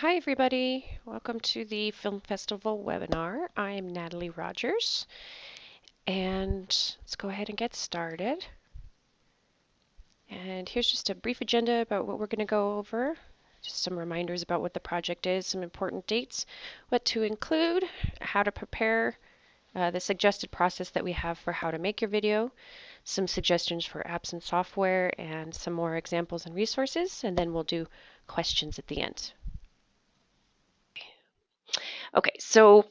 Hi everybody, welcome to the Film Festival webinar. I'm Natalie Rogers and let's go ahead and get started. And here's just a brief agenda about what we're going to go over. Just some reminders about what the project is, some important dates, what to include, how to prepare, uh, the suggested process that we have for how to make your video, some suggestions for apps and software, and some more examples and resources, and then we'll do questions at the end. Okay, so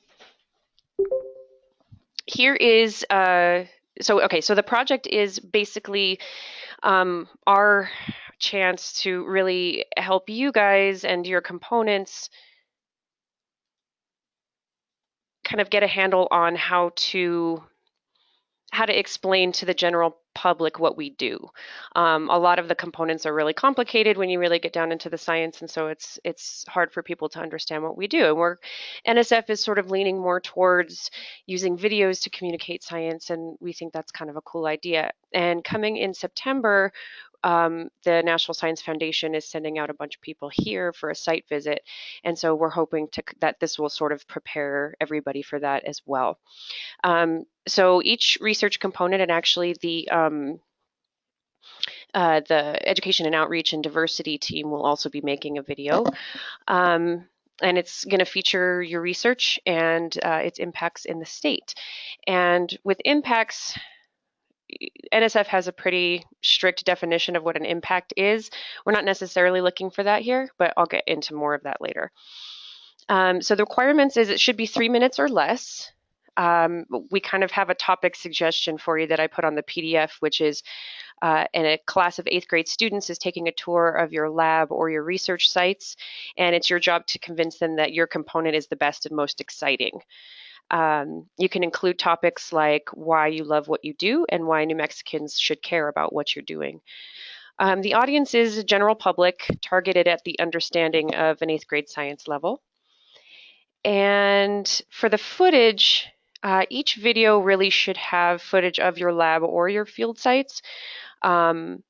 here is, uh, so okay, so the project is basically um, our chance to really help you guys and your components kind of get a handle on how to how to explain to the general public what we do. Um, a lot of the components are really complicated when you really get down into the science, and so it's it's hard for people to understand what we do. And we're NSF is sort of leaning more towards using videos to communicate science, and we think that's kind of a cool idea. And coming in September, um, the National Science Foundation is sending out a bunch of people here for a site visit, and so we're hoping to that this will sort of prepare everybody for that as well. Um, so each research component and actually the um, uh, the education and outreach and diversity team will also be making a video. Um, and it's going to feature your research and uh, its impacts in the state. And with impacts, NSF has a pretty strict definition of what an impact is. We're not necessarily looking for that here, but I'll get into more of that later. Um, so the requirements is it should be three minutes or less. Um, we kind of have a topic suggestion for you that I put on the PDF, which is uh, a class of eighth grade students is taking a tour of your lab or your research sites, and it's your job to convince them that your component is the best and most exciting. Um, you can include topics like why you love what you do and why New Mexicans should care about what you're doing. Um, the audience is a general public, targeted at the understanding of an eighth grade science level. And for the footage, uh, each video really should have footage of your lab or your field sites. Um,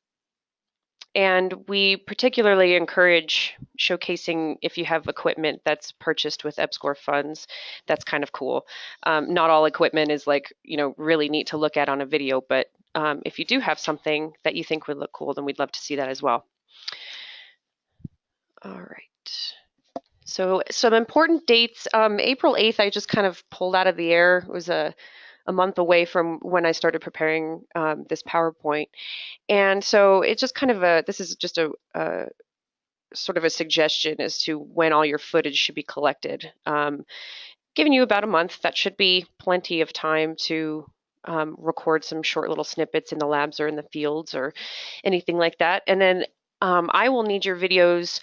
and we particularly encourage showcasing if you have equipment that's purchased with EPSCoR funds. That's kind of cool. Um, not all equipment is like, you know, really neat to look at on a video, but um, if you do have something that you think would look cool, then we'd love to see that as well. All right. So some important dates. Um, April 8th, I just kind of pulled out of the air. It was a a month away from when I started preparing um, this PowerPoint. And so it's just kind of a, this is just a, a sort of a suggestion as to when all your footage should be collected. Um, giving you about a month, that should be plenty of time to um, record some short little snippets in the labs or in the fields or anything like that. And then um, I will need your videos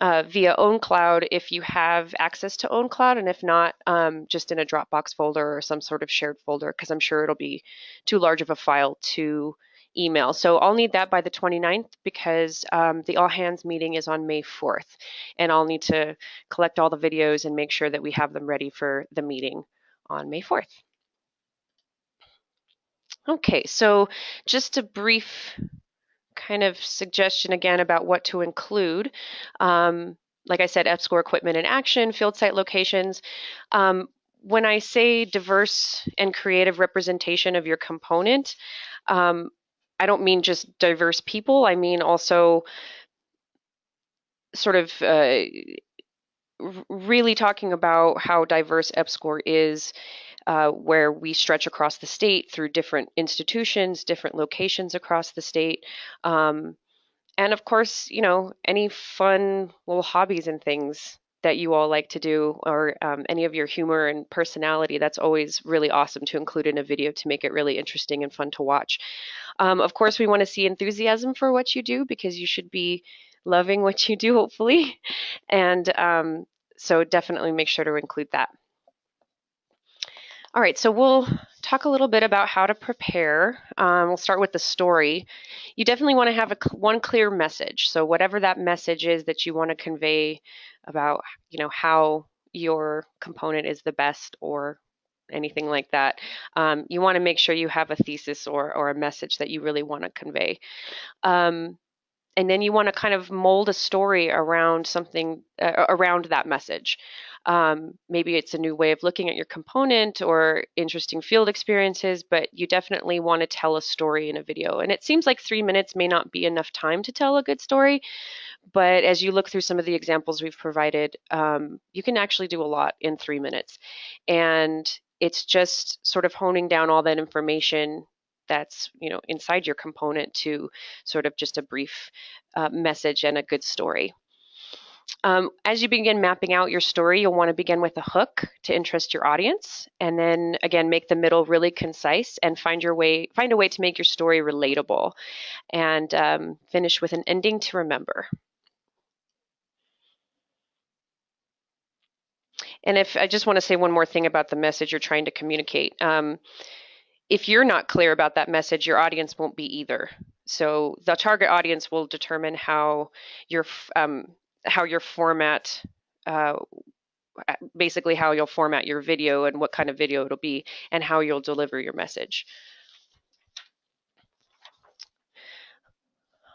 uh, via OwnCloud if you have access to OwnCloud, and if not, um, just in a Dropbox folder or some sort of shared folder, because I'm sure it'll be too large of a file to email. So I'll need that by the 29th because um, the all hands meeting is on May 4th, and I'll need to collect all the videos and make sure that we have them ready for the meeting on May 4th. Okay, so just a brief kind of suggestion again about what to include. Um, like I said, EPSCoR equipment in action, field site locations. Um, when I say diverse and creative representation of your component, um, I don't mean just diverse people. I mean also sort of uh, really talking about how diverse EPSCoR is uh, where we stretch across the state through different institutions, different locations across the state. Um, and of course, you know, any fun little hobbies and things that you all like to do or um, any of your humor and personality, that's always really awesome to include in a video to make it really interesting and fun to watch. Um, of course, we want to see enthusiasm for what you do because you should be loving what you do, hopefully. And um, so definitely make sure to include that. All right, so we'll talk a little bit about how to prepare. Um, we'll start with the story. You definitely want to have a, one clear message. So whatever that message is that you want to convey about, you know, how your component is the best or anything like that, um, you want to make sure you have a thesis or, or a message that you really want to convey. Um, and then you want to kind of mold a story around something uh, around that message. Um, maybe it's a new way of looking at your component or interesting field experiences, but you definitely want to tell a story in a video. And it seems like three minutes may not be enough time to tell a good story, but as you look through some of the examples we've provided, um, you can actually do a lot in three minutes. And it's just sort of honing down all that information that's you know inside your component to sort of just a brief uh, message and a good story. Um, as you begin mapping out your story, you'll want to begin with a hook to interest your audience, and then again make the middle really concise and find your way, find a way to make your story relatable, and um, finish with an ending to remember. And if I just want to say one more thing about the message you're trying to communicate. Um, if you're not clear about that message, your audience won't be either. So the target audience will determine how your um, how your format, uh, basically how you'll format your video and what kind of video it'll be, and how you'll deliver your message.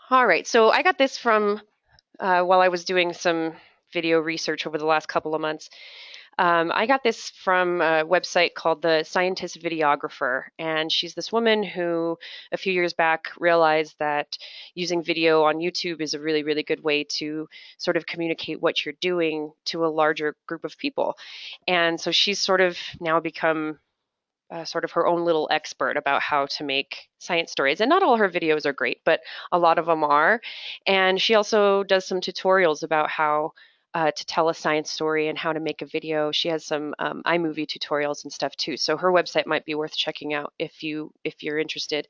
All right, so I got this from uh, while I was doing some video research over the last couple of months. Um, I got this from a website called the Scientist Videographer, and she's this woman who a few years back realized that using video on YouTube is a really, really good way to sort of communicate what you're doing to a larger group of people. And so she's sort of now become uh, sort of her own little expert about how to make science stories. And not all her videos are great, but a lot of them are. And she also does some tutorials about how uh, to tell a science story and how to make a video. She has some um, iMovie tutorials and stuff too. So her website might be worth checking out if you if you're interested.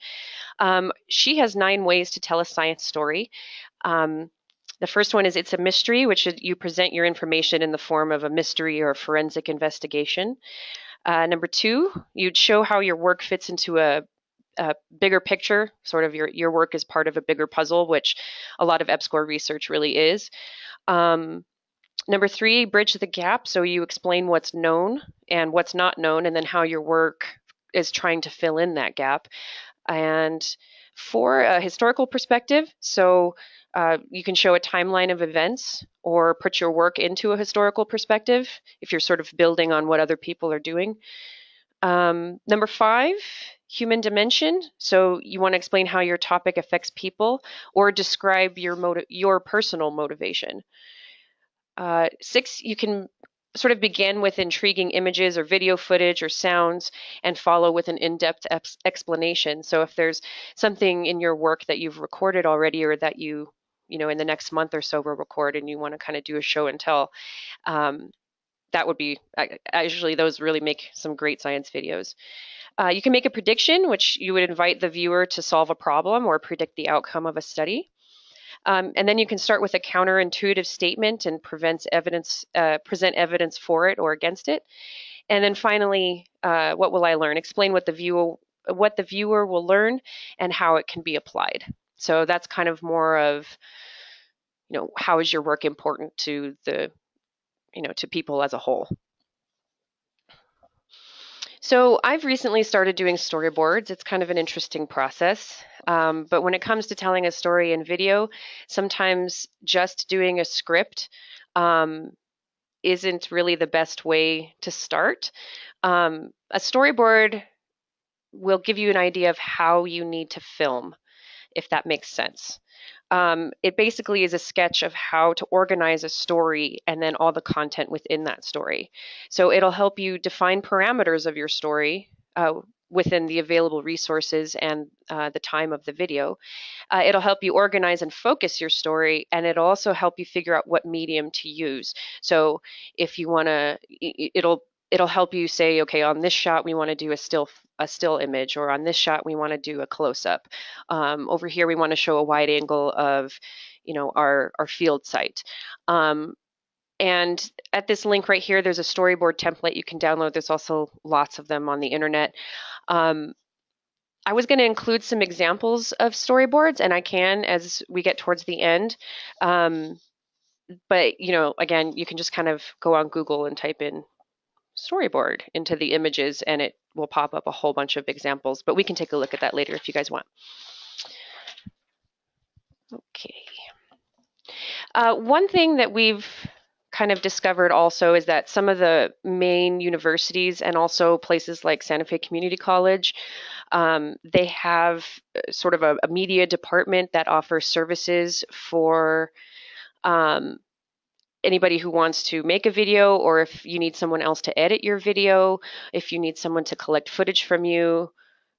Um, she has nine ways to tell a science story. Um, the first one is it's a mystery, which is you present your information in the form of a mystery or a forensic investigation. Uh, number two, you'd show how your work fits into a, a bigger picture, sort of your, your work is part of a bigger puzzle, which a lot of EPSCoR research really is. Um, Number three, bridge the gap. So you explain what's known and what's not known, and then how your work is trying to fill in that gap. And four, a historical perspective. So uh, you can show a timeline of events or put your work into a historical perspective if you're sort of building on what other people are doing. Um, number five, human dimension. So you want to explain how your topic affects people or describe your your personal motivation. Uh, six, you can sort of begin with intriguing images or video footage or sounds and follow with an in-depth explanation. So if there's something in your work that you've recorded already or that you, you know, in the next month or so will record and you want to kind of do a show and tell, um, that would be, I usually those really make some great science videos. Uh, you can make a prediction, which you would invite the viewer to solve a problem or predict the outcome of a study. Um, and then you can start with a counterintuitive statement and prevent evidence, uh, present evidence for it or against it. And then finally, uh, what will I learn? Explain what the what the viewer will learn and how it can be applied. So that's kind of more of, you know, how is your work important to the, you know, to people as a whole. So I've recently started doing storyboards. It's kind of an interesting process. Um, but when it comes to telling a story in video, sometimes just doing a script um, isn't really the best way to start. Um, a storyboard will give you an idea of how you need to film, if that makes sense. Um, it basically is a sketch of how to organize a story and then all the content within that story. So it'll help you define parameters of your story uh, within the available resources and uh, the time of the video. Uh, it'll help you organize and focus your story, and it'll also help you figure out what medium to use. So if you want to, it'll it'll help you say, okay, on this shot we want to do a still a still image, or on this shot we want to do a close up. Um, over here we want to show a wide angle of, you know, our our field site. Um, and at this link right here, there's a storyboard template you can download. There's also lots of them on the internet. Um, I was going to include some examples of storyboards, and I can as we get towards the end. Um, but you know, again, you can just kind of go on Google and type in storyboard into the images and it will pop up a whole bunch of examples, but we can take a look at that later if you guys want. Okay. Uh, one thing that we've kind of discovered also is that some of the main universities and also places like Santa Fe Community College, um, they have uh, sort of a, a, media department that offers services for um, anybody who wants to make a video or if you need someone else to edit your video, if you need someone to collect footage from you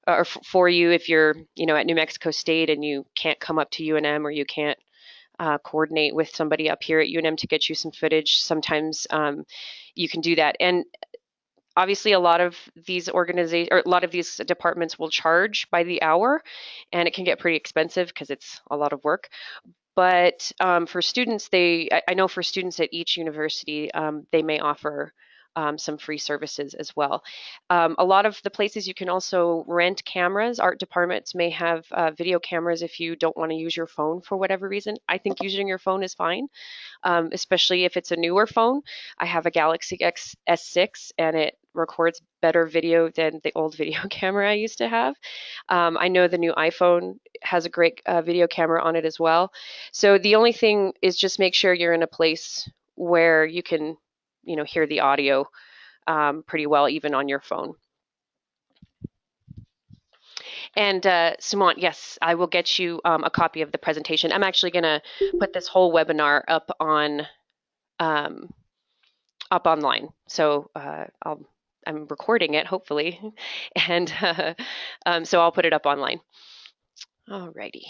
or for you if you're, you know, at New Mexico State and you can't come up to UNM or you can't uh, coordinate with somebody up here at UNM to get you some footage. Sometimes um, you can do that. And obviously a lot of these organizations or a lot of these departments will charge by the hour and it can get pretty expensive because it's a lot of work but um, for students, they I know for students at each university, um, they may offer um, some free services as well. Um, a lot of the places you can also rent cameras. Art departments may have uh, video cameras if you don't want to use your phone for whatever reason. I think using your phone is fine, um, especially if it's a newer phone. I have a Galaxy X S6 and it records better video than the old video camera I used to have. Um, I know the new iPhone has a great uh, video camera on it as well. So the only thing is just make sure you're in a place where you can, you know, hear the audio um, pretty well, even on your phone. And uh, Sumant, yes, I will get you um, a copy of the presentation. I'm actually going to put this whole webinar up on um, up online. So uh, I'll I'm recording it, hopefully, and uh, um, so I'll put it up online. Alrighty.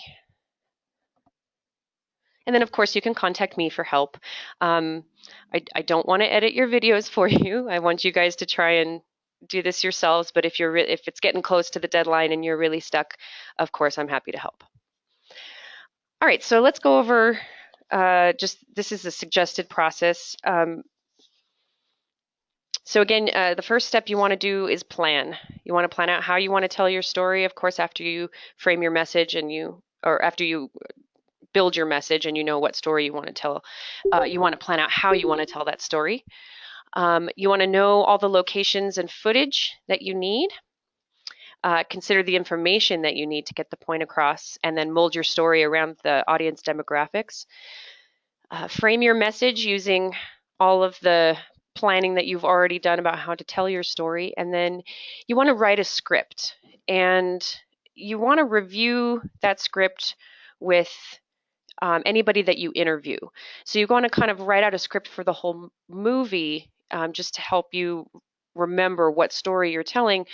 And then, of course, you can contact me for help. Um, I, I don't want to edit your videos for you. I want you guys to try and do this yourselves. But if you're if it's getting close to the deadline and you're really stuck, of course, I'm happy to help. All right, so let's go over uh, just this is a suggested process. Um, so again, uh, the first step you want to do is plan. You want to plan out how you want to tell your story. Of course, after you frame your message and you, or after you build your message and you know what story you want to tell, uh, you want to plan out how you want to tell that story. Um, you want to know all the locations and footage that you need. Uh, consider the information that you need to get the point across and then mold your story around the audience demographics. Uh, frame your message using all of the planning that you've already done about how to tell your story. And then you want to write a script and you want to review that script with um, anybody that you interview. So you want to kind of write out a script for the whole movie um, just to help you remember what story you're telling.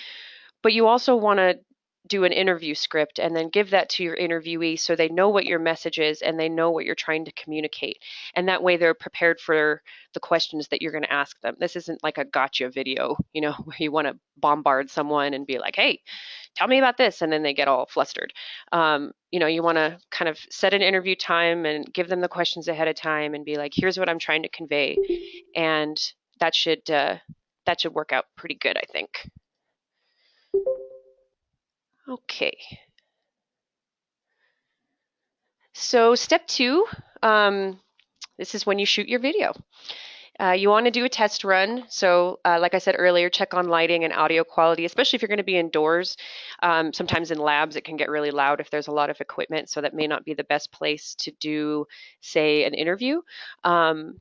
But you also want to do an interview script and then give that to your interviewee so they know what your message is and they know what you're trying to communicate. And that way they're prepared for the questions that you're going to ask them. This isn't like a gotcha video, you know, where you want to bombard someone and be like, hey, tell me about this. And then they get all flustered. Um, you know, you want to kind of set an interview time and give them the questions ahead of time and be like, here's what I'm trying to convey. And that should, uh, that should work out pretty good, I think. Okay. So step two, um, this is when you shoot your video. Uh, you want to do a test run. So uh, like I said earlier, check on lighting and audio quality, especially if you're going to be indoors. Um, sometimes in labs, it can get really loud if there's a lot of equipment. So that may not be the best place to do, say, an interview. Um,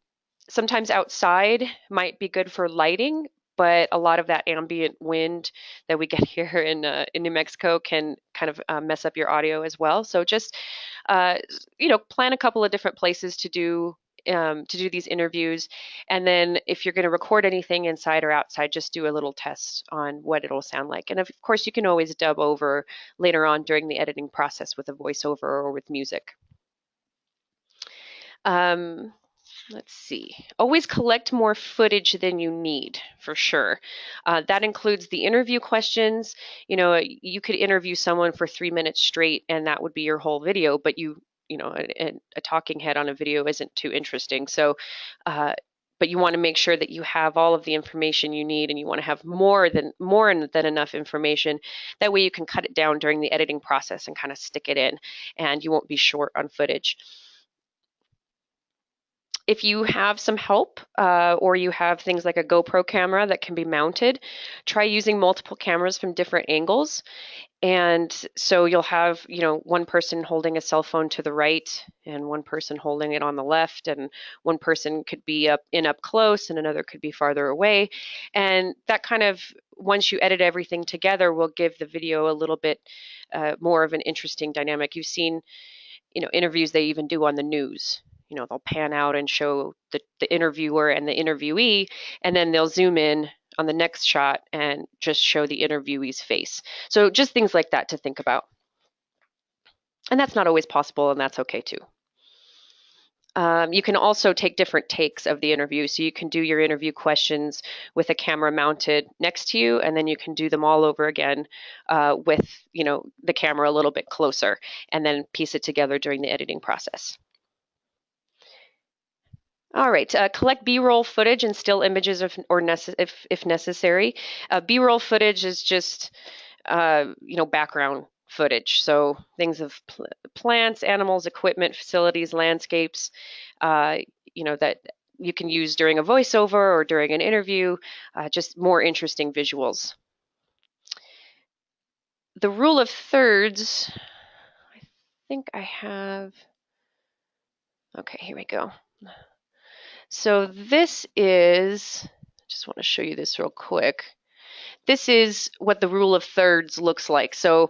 sometimes outside might be good for lighting, but a lot of that ambient wind that we get here in uh, in New Mexico can kind of uh, mess up your audio as well. So just uh, you know, plan a couple of different places to do um, to do these interviews, and then if you're going to record anything inside or outside, just do a little test on what it'll sound like. And of course, you can always dub over later on during the editing process with a voiceover or with music. Um, let's see, always collect more footage than you need for sure. Uh, that includes the interview questions. You know, you could interview someone for three minutes straight and that would be your whole video, but you, you know, a, a talking head on a video isn't too interesting. So, uh, but you want to make sure that you have all of the information you need and you want to have more than more than enough information that way you can cut it down during the editing process and kind of stick it in and you won't be short on footage if you have some help uh, or you have things like a GoPro camera that can be mounted, try using multiple cameras from different angles. And so you'll have, you know, one person holding a cell phone to the right and one person holding it on the left and one person could be up in up close and another could be farther away. And that kind of, once you edit everything together, will give the video a little bit uh, more of an interesting dynamic. You've seen, you know, interviews they even do on the news you know they'll pan out and show the, the interviewer and the interviewee and then they'll zoom in on the next shot and just show the interviewee's face so just things like that to think about and that's not always possible and that's okay too um, you can also take different takes of the interview. So you can do your interview questions with a camera mounted next to you, and then you can do them all over again uh, with you know the camera a little bit closer, and then piece it together during the editing process. All right, uh, collect B-roll footage and still images if, or nece if, if necessary. Uh, B-roll footage is just, uh, you know, background footage. So things of pl plants, animals, equipment, facilities, landscapes, uh, you know, that you can use during a voiceover or during an interview, uh, just more interesting visuals. The rule of thirds, I think I have, okay, here we go. So this is, I just want to show you this real quick. This is what the rule of thirds looks like. So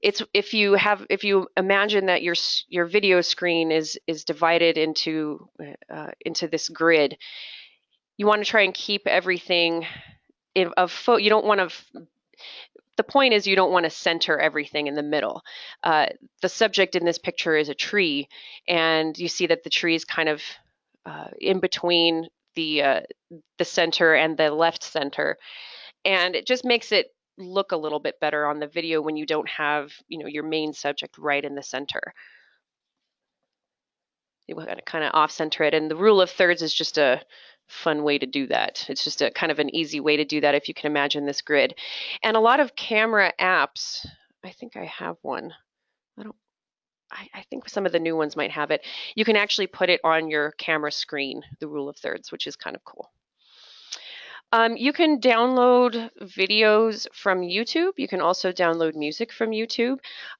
it's if you have if you imagine that your your video screen is is divided into uh, into this grid, you want to try and keep everything in, of you don't want to the point is you don't want to center everything in the middle. Uh, the subject in this picture is a tree, and you see that the tree is kind of uh, in between the uh, the center and the left center, and it just makes it look a little bit better on the video when you don't have you know your main subject right in the center. You want to kind of off center it, and the rule of thirds is just a fun way to do that. It's just a kind of an easy way to do that if you can imagine this grid. And a lot of camera apps, I think I have one. I I, think some of the new ones might have it. You can actually put it on your camera screen, the rule of thirds, which is kind of cool. Um, you can download videos from YouTube. You can also download music from YouTube.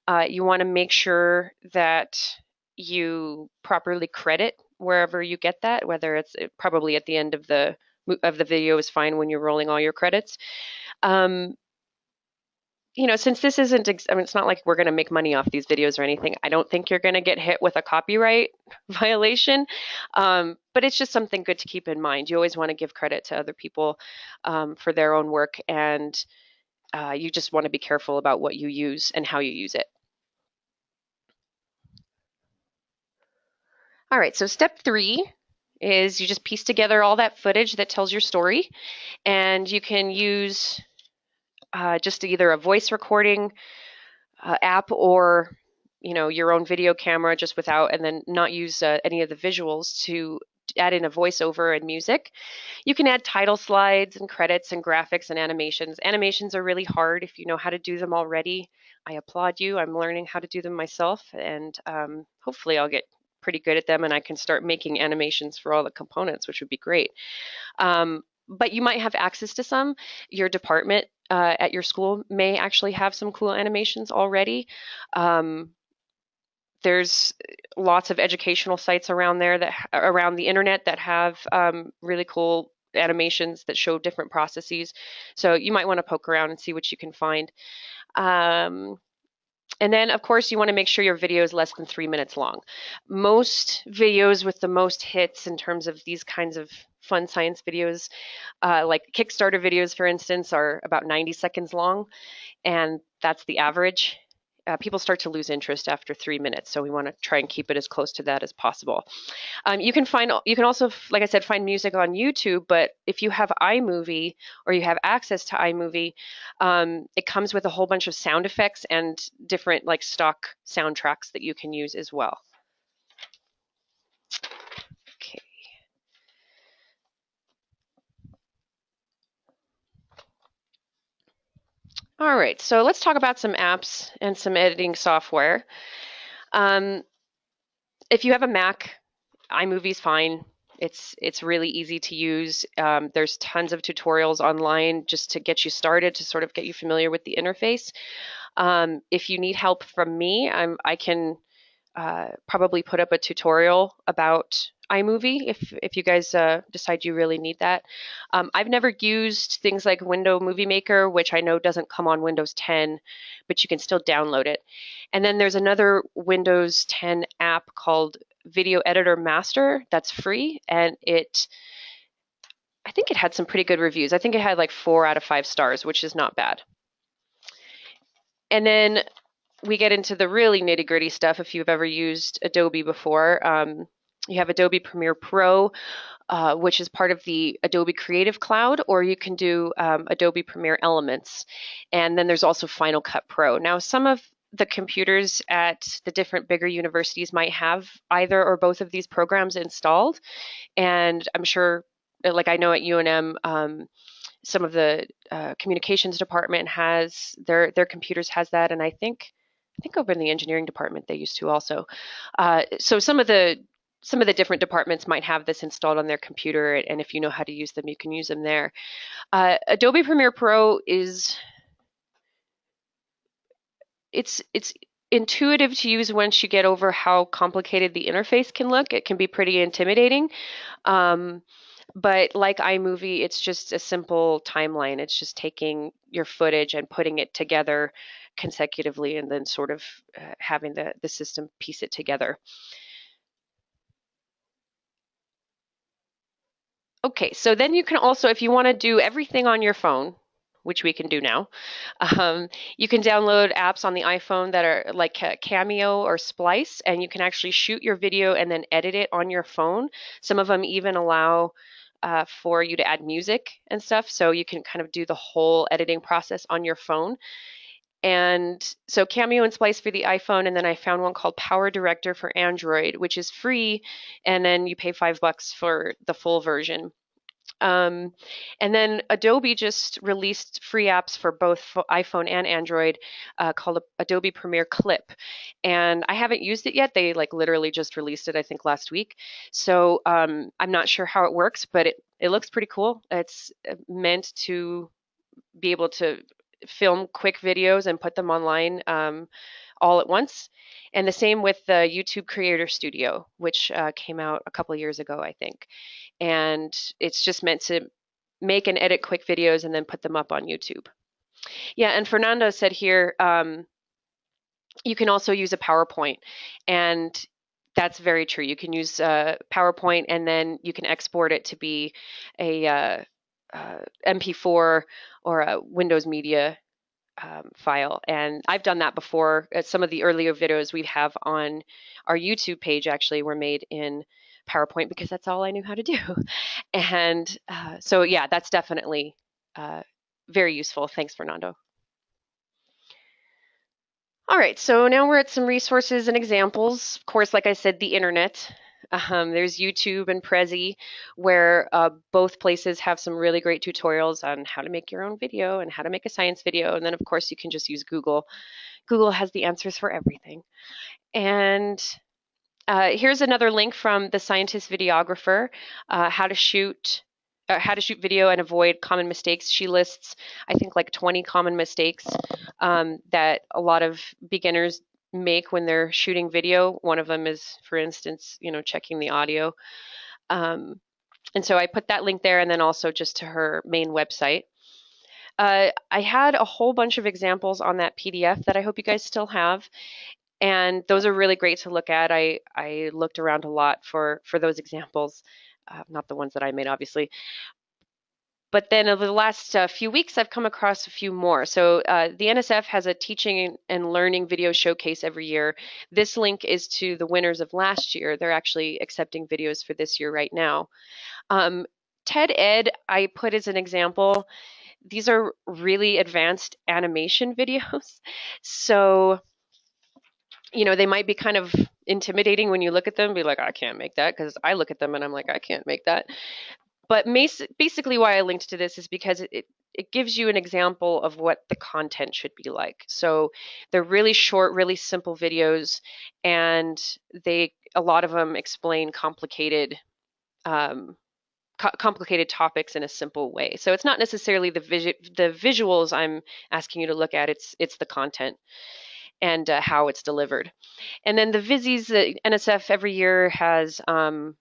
Uh, you want to make sure that you properly credit wherever you get that, whether it's uh, probably at the end of the of the video is fine when you're rolling all your credits. Um, you know, since this isn't, I mean, it's not like we're going to make money off these videos or anything. I don't think you're going to get hit with a copyright violation, um, but it's just something good to keep in mind. You always want to give credit to other people um, for their own work, and uh, you just want to be careful about what you use and how you use it. All right, so step three is you just piece together all that footage that tells your story, and you can use uh, just either a voice recording uh, app or you know your own video camera just without and then not use uh, any of the visuals to add in a voiceover and music. You can add title slides and credits and graphics and animations. Animations are really hard if you know how to do them already. I applaud you. I'm learning how to do them myself and um, hopefully I'll get pretty good at them and I can start making animations for all the components, which would be great. Um, but you might have access to some. Your department uh, at your school may actually have some cool animations already. Um, there's lots of educational sites around there that around the internet that have um, really cool animations that show different processes. So you might want to poke around and see what you can find. Um, and then, of course, you want to make sure your video is less than three minutes long. Most videos with the most hits in terms of these kinds of fun science videos, uh, like Kickstarter videos, for instance, are about 90 seconds long, and that's the average. Uh, people start to lose interest after three minutes, so we want to try and keep it as close to that as possible. Um, you can find, you can also, like I said, find music on YouTube. But if you have iMovie or you have access to iMovie, um, it comes with a whole bunch of sound effects and different like stock soundtracks that you can use as well. All right, so let's talk about some apps and some editing software. Um, if you have a Mac, iMovie's fine. It's it's really easy to use. Um, there's tons of tutorials online just to get you started to sort of get you familiar with the interface. Um, if you need help from me, I'm, I can uh, probably put up a tutorial about iMovie if if you guys uh, decide you really need that. Um, I've never used things like Window Movie Maker, which I know doesn't come on Windows 10, but you can still download it. And then there's another Windows 10 app called Video Editor Master that's free, and it I think it had some pretty good reviews. I think it had like four out of five stars, which is not bad. And then we get into the really nitty gritty stuff if you've ever used Adobe before. Um, you have Adobe Premiere Pro, uh, which is part of the Adobe Creative Cloud, or you can do um, Adobe Premiere Elements. And then there's also Final Cut Pro. Now, some of the computers at the different bigger universities might have either or both of these programs installed. And I'm sure, like I know at UNM, um, some of the uh, communications department has their their computers has that, and I think I think over in the engineering department they used to also. Uh, so some of the some of the different departments might have this installed on their computer, and if you know how to use them, you can use them there. Uh, Adobe Premiere Pro is it's it's intuitive to use once you get over how complicated the interface can look. It can be pretty intimidating. Um, but like iMovie, it's just a simple timeline. It's just taking your footage and putting it together consecutively and then sort of uh, having the, the system piece it together. Okay, so then you can also, if you want to do everything on your phone, which we can do now, um, you can download apps on the iPhone that are like Cameo or Splice, and you can actually shoot your video and then edit it on your phone. Some of them even allow uh, for you to add music and stuff, so you can kind of do the whole editing process on your phone. And so Cameo and Splice for the iPhone, and then I found one called Power Director for Android, which is free, and then you pay five bucks for the full version. Um, and then Adobe just released free apps for both iPhone and Android uh, called Adobe Premiere Clip. And I haven't used it yet. They like literally just released it, I think, last week. So um, I'm not sure how it works, but it, it looks pretty cool. It's uh, meant to be able to film quick videos and put them online um, all at once. And the same with the YouTube Creator Studio, which uh, came out a couple years ago, I think. And it's just meant to make and edit quick videos and then put them up on YouTube. Yeah, and Fernando said here, um, you can also use a PowerPoint. And that's very true. You can use uh, PowerPoint and then you can export it to be a uh, uh, MP4 or a Windows Media um, file. And I've done that before. Some of the earlier videos we have on our YouTube page actually were made in PowerPoint because that's all I knew how to do. And uh, so, yeah, that's definitely uh, very useful. Thanks, Fernando. All right, so now we're at some resources and examples. Of course, like I said, the internet. Um, there's YouTube and Prezi, where uh, both places have some really great tutorials on how to make your own video and how to make a science video. And then, of course, you can just use Google. Google has the answers for everything. And uh, here's another link from the scientist videographer, uh, how to shoot uh, how to shoot video and avoid common mistakes. She lists, I think, like 20 common mistakes um, that a lot of beginners make when they're shooting video. One of them is, for instance, you know, checking the audio. Um, and so I put that link there and then also just to her main website. Uh, I had a whole bunch of examples on that PDF that I hope you guys still have. And those are really great to look at. I, I looked around a lot for, for those examples, uh, not the ones that I made, obviously. But then over the last uh, few weeks, I've come across a few more. So uh, the NSF has a teaching and learning video showcase every year. This link is to the winners of last year. They're actually accepting videos for this year right now. Um, TED Ed, I put as an example. These are really advanced animation videos. So, you know, they might be kind of intimidating when you look at them, be like, I can't make that because I look at them and I'm like, I can't make that. But basically why I linked to this is because it, it gives you an example of what the content should be like. So they're really short, really simple videos, and they a lot of them explain complicated um, co- complicated topics in a simple way. So it's not necessarily the visu- the visuals I'm asking you to look at. It's it's the content and uh, how it's delivered. And then the Vizzies, the NSF every year has um,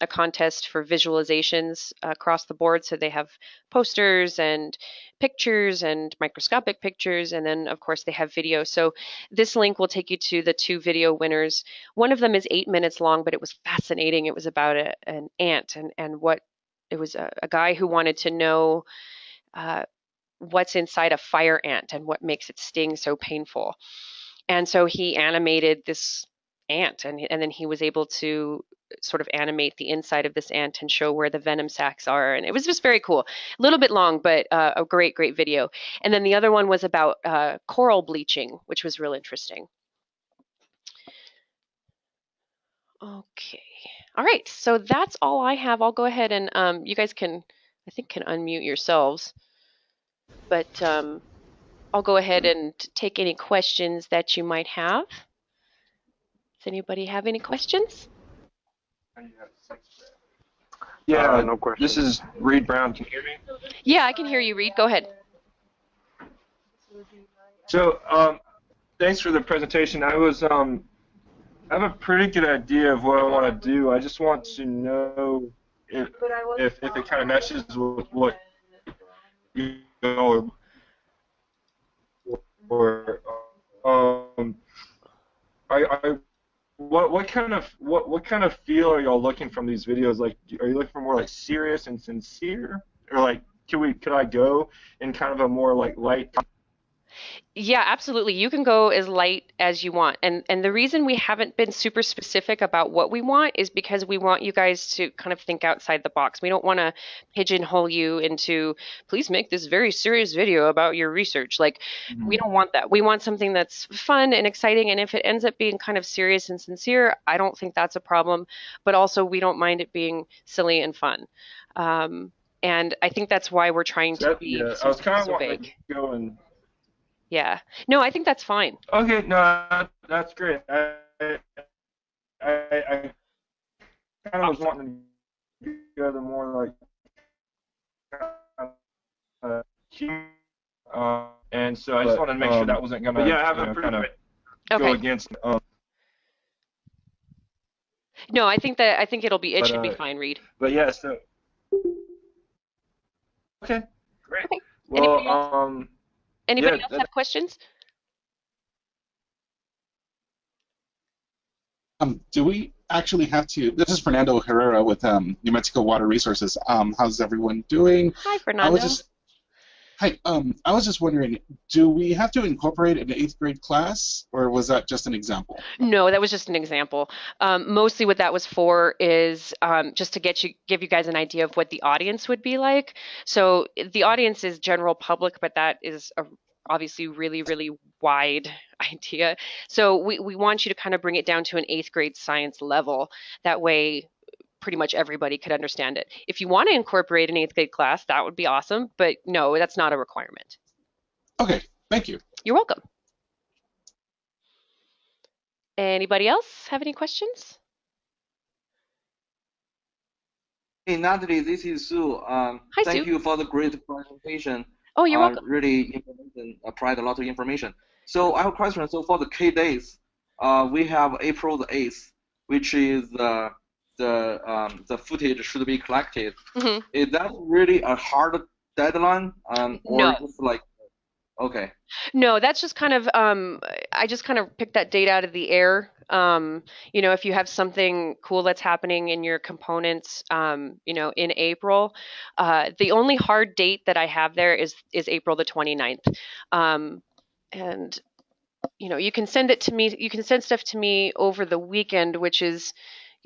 a contest for visualizations across the board. So they have posters and pictures and microscopic pictures, and then of course they have video. So this link will take you to the two video winners. One of them is eight minutes long, but it was fascinating. It was about a, an ant and and what it was a, a guy who wanted to know. Uh, what's inside a fire ant and what makes it sting so painful. And so he animated this ant and, and then he was able to sort of animate the inside of this ant and show where the venom sacs are. And it was just very cool. A little bit long, but uh, a great, great video. And then the other one was about uh, coral bleaching, which was real interesting. Okay. All right. So that's all I have. I'll go ahead and um, you guys can, I think, can unmute yourselves. But um, I'll go ahead and take any questions that you might have. Does anybody have any questions? Yeah, Uh, no question. This is Reed Brown. Can you hear me? Yeah, I can hear you, Reed. Go ahead. So, um, thanks for the presentation. I was, um, I have a pretty good idea of what I want to do. I just want to know if if, if it kind of meshes with what you know or, or um, I, I what what kind of what what kind of feel are y'all looking from these videos? Like, are you looking for more like serious and sincere, or like, can we could I go in kind of a more like light? Yeah, absolutely. You can go as light as you want. And and the reason we haven't been super specific about what we want is because we want you guys to kind of think outside the box. We don't want to pigeonhole you into please make this very serious video about your research. Like we don't want that. We want something that's fun and exciting and if it ends up being kind of serious and sincere, I don't think that's a problem, but also we don't mind it being silly and fun. Um, and I think that's why we're trying to That, be yeah, so, I was kind of so wanting vague. to go and Yeah. No, I think that's fine. Okay, no, that's great. I, I, I kind of was wanting to go the more like, uh, uh, and so I just But, wanted to make sure um, that wasn't gonna, yeah, I have you a know, kind of Okay. go against. Um, No, I think that I think it'll be it But, should be uh, fine, Reed. but yeah, so. Okay, great. Okay. Well, Anybody else? um, Anybody yeah, else that- have questions? Um, do we actually have to? This is Fernando Herrera with um, New Mexico Water Resources. Um, how's everyone doing? Hi, I Fernando. was just, hi. Um, I was just wondering, do we have to incorporate an eighth grade class, or was that just an example? No, that was just an example. Um, mostly, what that was for is um, just to get you, give you guys an idea of what the audience would be like. So the audience is general public, but that is a obviously really, really wide idea. So we, we want you to kind of bring it down to an eighth grade science level. That way, pretty much everybody could understand it. If you want to incorporate an eighth grade class, that would be awesome. But no, that's not a requirement. Okay, thank you. You're welcome. Anybody else have any questions? Hey Natalie, this is Sue. Um, Hi, thank Sue. you for the great presentation. Oh, you're uh, welcome. Really information, uh, provide a lot of information. So I have a question. So for the K days, uh, we have April the 8th, which is uh, the um, the footage should be collected. Mhm. Is that really a hard deadline? Um, or No. just like, okay. No, that's just kind of um I just kind of picked that date out of the air. Um, you know, if you have something cool that's happening in your components um, you know, in April, uh the only hard date that I have there is is April the 29th. Um and you know, you can send it to me you can send stuff to me over the weekend, which is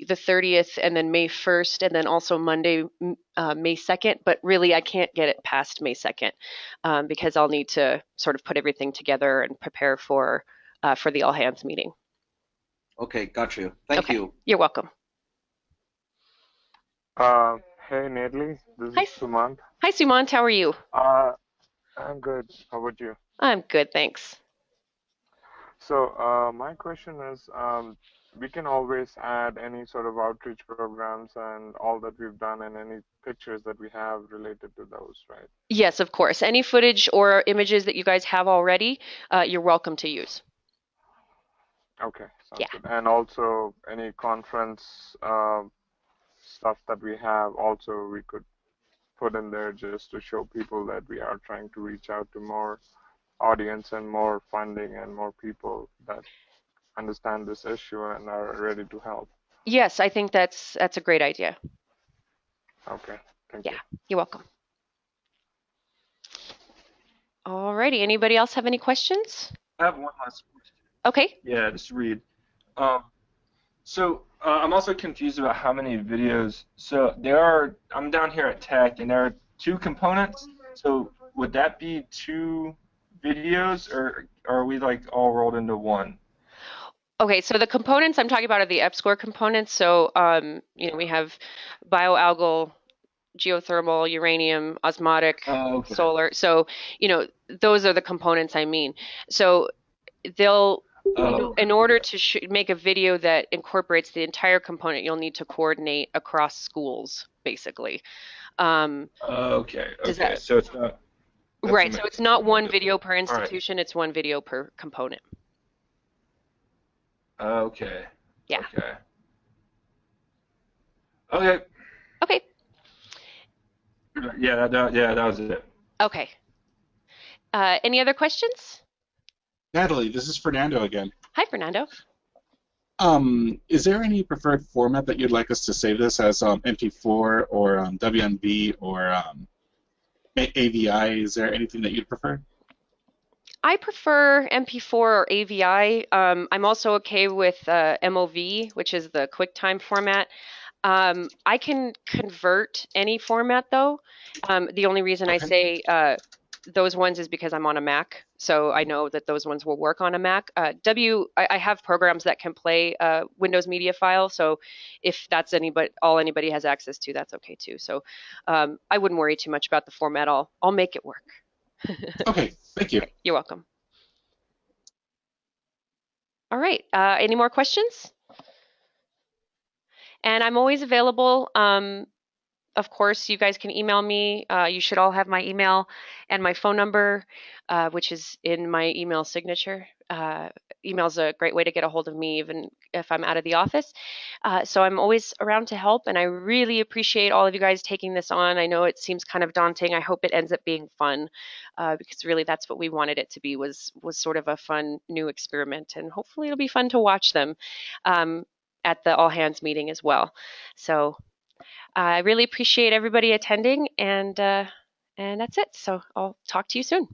the 30th and then May 1st and then also Monday uh, May 2nd, but really I can't get it past May 2nd um, because I'll need to sort of put everything together and prepare for uh, for the all hands meeting. Okay, got you. Thank Okay. you. You're welcome. Uh, hey, Natalie. This Hi. is Sumant. Hi, Sumant. How are you? Uh, I'm good. How about you? I'm good, thanks. So uh, my question is, um, we can always add any sort of outreach programs and all that we've done and any pictures that we have related to those, right? Yes, of course. Any footage or images that you guys have already, uh, you're welcome to use. Okay, sounds Yeah. good. And also any conference uh, stuff that we have, also we could put in there just to show people that we are trying to reach out to more audience and more funding and more people that understand this issue and are ready to help. Yes, I think that's that's a great idea. Okay, thank Yeah. you. You're welcome. Alrighty, anybody else have any questions? I have one last question. Okay. Yeah, just read. Um, so uh, I'm also confused about how many videos. So there are. I'm down here at Tech, and there are two components. So would that be two videos, or, or are we like all rolled into one? Okay, so the components I'm talking about are the EPSCoR components. So, um, you know, we have bioalgal, geothermal, uranium, osmotic, Oh, okay. solar. So, you know, those are the components I mean. So they'll, Oh, in order to sh- make a video that incorporates the entire component, you'll need to coordinate across schools, basically. Um, okay. Okay. that- So it's not. right, so it's not one video per right. institution, it's one video per component. Okay. Yeah. Okay. Okay. Okay, Yeah. That, that, yeah. That was it. okay. Uh, any other questions? Natalie, this is Fernando again. Hi, Fernando. Um, is there any preferred format that you'd like us to save this as um, MP4 or um, WMV or um, A- AVI? Is there anything that you'd prefer? I prefer MP4 or AVI. Um, I'm also okay with uh, MOV, which is the QuickTime format. Um, I can convert any format though. Um, the only reason I say uh, those ones is because I'm on a Mac, so I know that those ones will work on a Mac. Uh, W, I, I have programs that can play uh, Windows Media File, so if that's anybody, all anybody has access to, that's okay too. So um, I wouldn't worry too much about the format. I'll I'll make it work. Okay, thank you. You're welcome. All right. Uh, any more questions? And I'm always available. Um, of course, you guys can email me. Uh, you should all have my email and my phone number, uh, which is in my email signature. Uh, email's a great way to get a hold of me, even if I'm out of the office. Uh, so I'm always around to help, and I really appreciate all of you guys taking this on. I know it seems kind of daunting. I hope it ends up being fun, uh, because really that's what we wanted it to be was was sort of a fun new experiment, and hopefully it'll be fun to watch them um, at the all hands meeting as well. So I really appreciate everybody attending, and uh, and that's it. So I'll talk to you soon.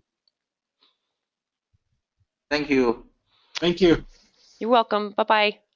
Thank you. Thank you. You're welcome. Bye bye.